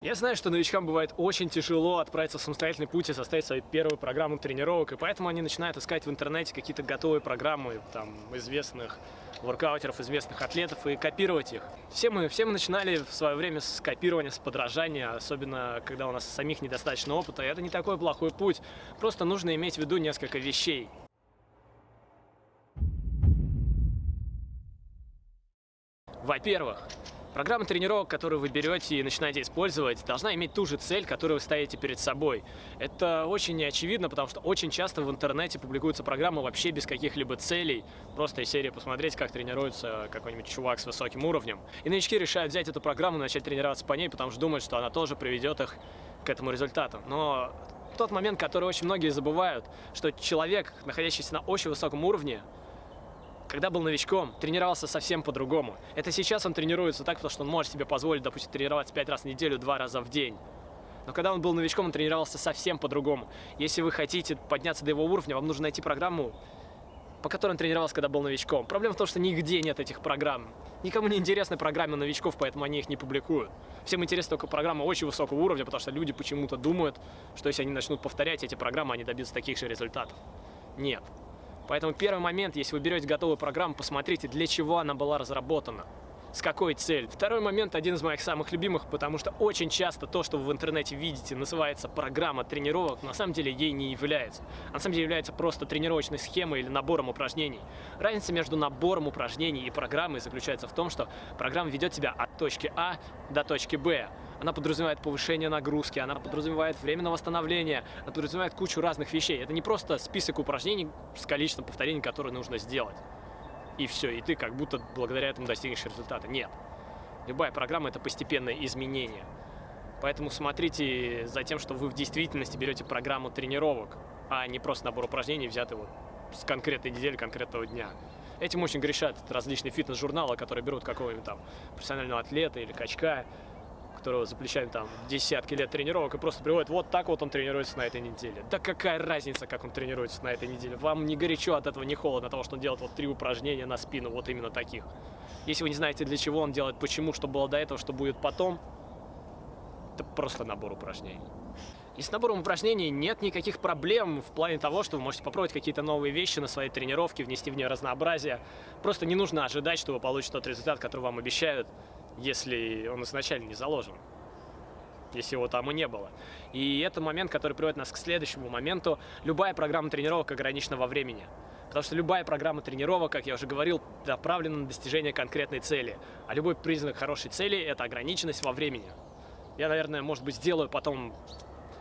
Я знаю, что новичкам бывает очень тяжело отправиться в самостоятельный путь и составить свою первую программу тренировок, и поэтому они начинают искать в интернете какие-то готовые программы там, известных воркаутеров, известных атлетов и копировать их. Все мы, все мы начинали в свое время с копирования, с подражания, особенно когда у нас самих недостаточно опыта, и это не такой плохой путь, просто нужно иметь в виду несколько вещей. Во-первых, Программа тренировок, которую вы берете и начинаете использовать, должна иметь ту же цель, которую вы ставите перед собой. Это очень неочевидно, потому что очень часто в интернете публикуются программы вообще без каких-либо целей. Просто из серии посмотреть, как тренируется какой-нибудь чувак с высоким уровнем. И новички решают взять эту программу и начать тренироваться по ней, потому что думают, что она тоже приведет их к этому результату. Но тот момент, который очень многие забывают, что человек, находящийся на очень высоком уровне, когда был новичком, тренировался совсем по-другому. Это сейчас он тренируется так, потому что он может себе позволить, допустим, тренироваться 5 раз в неделю, 2 раза в день. Но когда он был новичком, он тренировался совсем по-другому. Если вы хотите подняться до его уровня, вам нужно найти программу, по которой он тренировался, когда был новичком. Проблема в том, что нигде нет этих программ. Никому не интересны программы новичков, поэтому они их не публикуют. Всем интересна только программа очень высокого уровня, потому что люди почему-то думают, что если они начнут повторять эти программы, они добьются таких же результатов. Нет. Поэтому первый момент, если вы берете готовую программу, посмотрите, для чего она была разработана с какой целью. Второй момент, один из моих самых любимых, потому что очень часто то, что вы в интернете видите, называется программа тренировок, на самом деле ей не является. А на самом деле является просто тренировочной схемой или набором упражнений. Разница между набором упражнений и программой заключается в том, что программа ведет тебя от точки А до точки Б. Она подразумевает повышение нагрузки, она подразумевает время на восстановление, она подразумевает кучу разных вещей. Это не просто список упражнений с количеством повторений, которые нужно сделать и все, и ты как будто благодаря этому достигнешь результата. Нет. Любая программа – это постепенное изменение. Поэтому смотрите за тем, что вы в действительности берете программу тренировок, а не просто набор упражнений, взятый вот с конкретной недели, конкретного дня. Этим очень грешат различные фитнес-журналы, которые берут какого-нибудь там профессионального атлета или качка, которого за плечами там десятки лет тренировок, и просто приводит, вот так вот он тренируется на этой неделе. Да какая разница, как он тренируется на этой неделе? Вам не горячо от этого, не холодно, от того, что он делает вот три упражнения на спину, вот именно таких. Если вы не знаете, для чего он делает, почему, что было до этого, что будет потом, это просто набор упражнений. И с набором упражнений нет никаких проблем в плане того, что вы можете попробовать какие-то новые вещи на своей тренировке, внести в нее разнообразие. Просто не нужно ожидать, что вы получите тот результат, который вам обещают если он изначально не заложен, если его там и не было. И это момент, который приводит нас к следующему моменту. Любая программа тренировок ограничена во времени. Потому что любая программа тренировок, как я уже говорил, направлена на достижение конкретной цели. А любой признак хорошей цели – это ограниченность во времени. Я, наверное, может быть, сделаю потом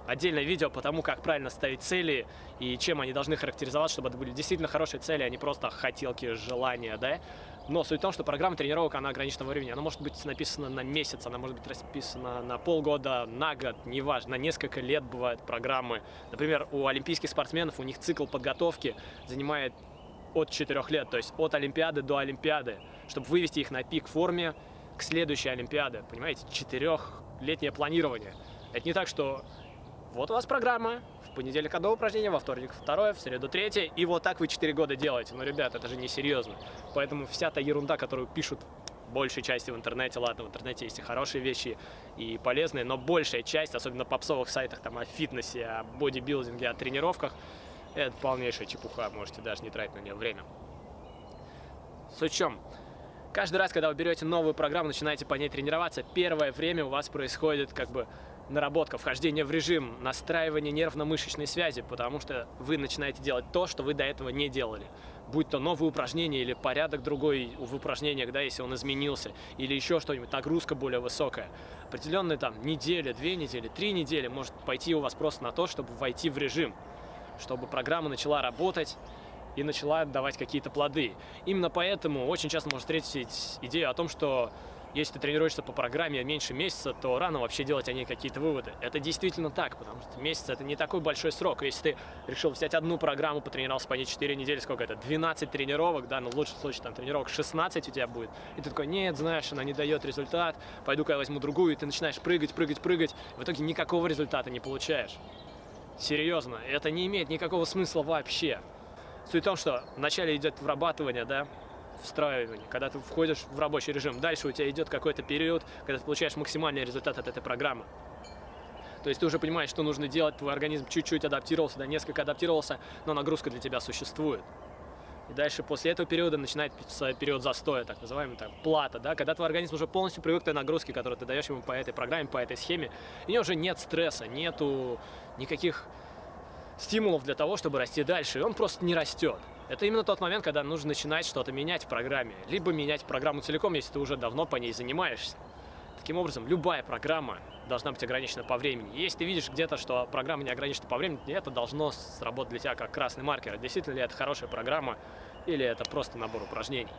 отдельное видео по тому, как правильно ставить цели и чем они должны характеризоваться, чтобы это были действительно хорошие цели, а не просто хотелки, желания, да. Но суть в том, что программа тренировок, она ограничена во времени. Она может быть написана на месяц, она может быть расписана на полгода, на год, неважно, на несколько лет бывают программы. Например, у олимпийских спортсменов, у них цикл подготовки занимает от 4 лет, то есть от Олимпиады до Олимпиады, чтобы вывести их на пик форме к следующей Олимпиаде. Понимаете, четырехлетнее планирование. Это не так, что вот у вас программа, в понедельник одно упражнение, во вторник второе, в среду третье, и вот так вы 4 года делаете. Но, ребят, это же не серьезно. Поэтому вся та ерунда, которую пишут большей части в интернете, ладно, в интернете есть и хорошие вещи, и полезные, но большая часть, особенно попсовых сайтах там, о фитнесе, о бодибилдинге, о тренировках, это полнейшая чепуха, можете даже не тратить на нее время. Суть в чем? Каждый раз, когда вы берете новую программу, начинаете по ней тренироваться, первое время у вас происходит как бы наработка, вхождение в режим, настраивание нервно-мышечной связи, потому что вы начинаете делать то, что вы до этого не делали. Будь то новые упражнения или порядок другой в упражнениях, да, если он изменился, или еще что-нибудь, нагрузка более высокая. Определенные там неделя, две недели, три недели может пойти у вас просто на то, чтобы войти в режим, чтобы программа начала работать, и начала давать какие-то плоды. Именно поэтому очень часто можно встретить идею о том, что если ты тренируешься по программе меньше месяца, то рано вообще делать о ней какие-то выводы. Это действительно так, потому что месяц это не такой большой срок. Если ты решил взять одну программу, потренировался по ней 4 недели, сколько это? 12 тренировок, да, ну в лучшем случае там тренировок 16 у тебя будет. И ты такой, нет, знаешь, она не дает результат, пойду-ка я возьму другую, и ты начинаешь прыгать, прыгать, прыгать. В итоге никакого результата не получаешь. Серьезно, это не имеет никакого смысла вообще. Суть в том, что вначале идет вырабатывание, да, встраивание, когда ты входишь в рабочий режим. Дальше у тебя идет какой-то период, когда ты получаешь максимальный результат от этой программы. То есть ты уже понимаешь, что нужно делать, твой организм чуть-чуть адаптировался, да, несколько адаптировался, но нагрузка для тебя существует. И дальше после этого периода начинается период застоя, так называемый, так, плата, да, когда твой организм уже полностью привык к той нагрузке, которую ты даешь ему по этой программе, по этой схеме, и у него уже нет стресса, нету никаких стимулов для того, чтобы расти дальше, и он просто не растет. Это именно тот момент, когда нужно начинать что-то менять в программе, либо менять программу целиком, если ты уже давно по ней занимаешься. Таким образом, любая программа должна быть ограничена по времени. Если ты видишь где-то, что программа не ограничена по времени, это должно сработать для тебя как красный маркер. Действительно ли это хорошая программа или это просто набор упражнений.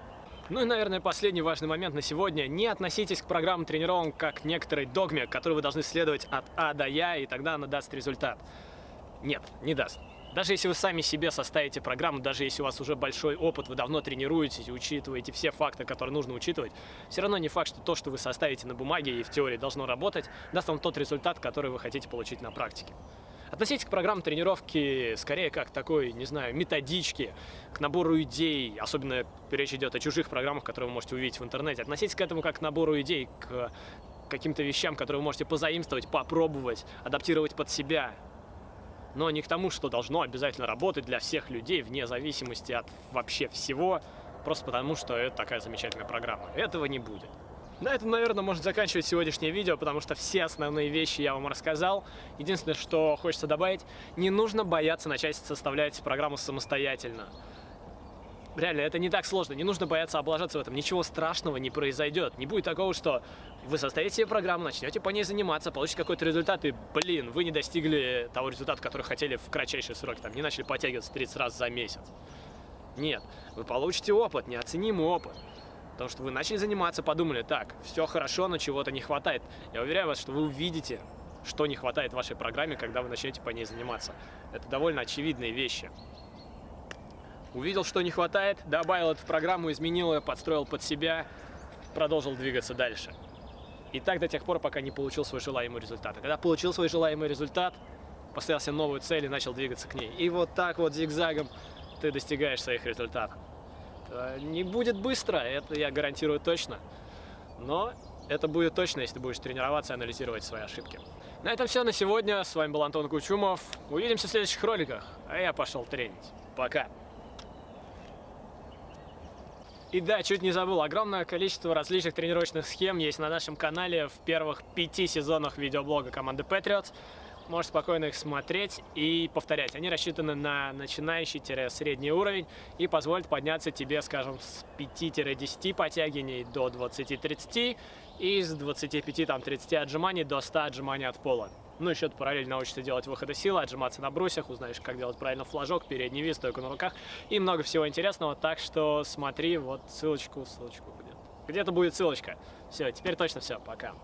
Ну и, наверное, последний важный момент на сегодня. Не относитесь к программам тренировок как к некоторой догме, которой вы должны следовать от А до Я, и тогда она даст результат. Нет, не даст. Даже если вы сами себе составите программу, даже если у вас уже большой опыт, вы давно тренируетесь учитываете все факты, которые нужно учитывать, все равно не факт, что то, что вы составите на бумаге и в теории должно работать, даст вам тот результат, который вы хотите получить на практике. Относитесь к программам тренировки скорее как такой, не знаю, методички, к набору идей, особенно речь идет о чужих программах, которые вы можете увидеть в интернете. Относитесь к этому как к набору идей, к каким-то вещам, которые вы можете позаимствовать, попробовать, адаптировать под себя, но не к тому, что должно обязательно работать для всех людей, вне зависимости от вообще всего, просто потому, что это такая замечательная программа. Этого не будет. На этом, наверное, можно заканчивать сегодняшнее видео, потому что все основные вещи я вам рассказал. Единственное, что хочется добавить, не нужно бояться начать составлять программу самостоятельно. Реально, это не так сложно, не нужно бояться облажаться в этом, ничего страшного не произойдет. Не будет такого, что вы составите себе программу, начнете по ней заниматься, получите какой-то результат, и, блин, вы не достигли того результата, который хотели в кратчайшие сроки, там, не начали подтягиваться 30 раз за месяц. Нет, вы получите опыт, неоценимый опыт. Потому что вы начали заниматься, подумали, так, все хорошо, но чего-то не хватает. Я уверяю вас, что вы увидите, что не хватает вашей программе, когда вы начнете по ней заниматься. Это довольно очевидные вещи. Увидел, что не хватает, добавил это в программу, изменил ее, подстроил под себя, продолжил двигаться дальше. И так до тех пор, пока не получил свой желаемый результат. А когда получил свой желаемый результат, поставил себе новую цель и начал двигаться к ней. И вот так вот зигзагом ты достигаешь своих результатов. Не будет быстро, это я гарантирую точно. Но это будет точно, если ты будешь тренироваться и анализировать свои ошибки. На этом все на сегодня. С вами был Антон Кучумов. Увидимся в следующих роликах. А я пошел тренить. Пока. И да, чуть не забыл, огромное количество различных тренировочных схем есть на нашем канале в первых пяти сезонах видеоблога команды Patriots. Можешь спокойно их смотреть и повторять. Они рассчитаны на начинающий-средний уровень и позволят подняться тебе, скажем, с 5-10 подтягиваний до 20-30 и с 25-30 отжиманий до 100 отжиманий от пола. Ну, еще ты параллельно научишься делать выходы силы, отжиматься на брусьях, узнаешь, как делать правильно флажок, передний вис, стойку на руках и много всего интересного. Так что смотри, вот ссылочку, ссылочку где-то. Где-то будет ссылочка. Все, теперь точно все, пока.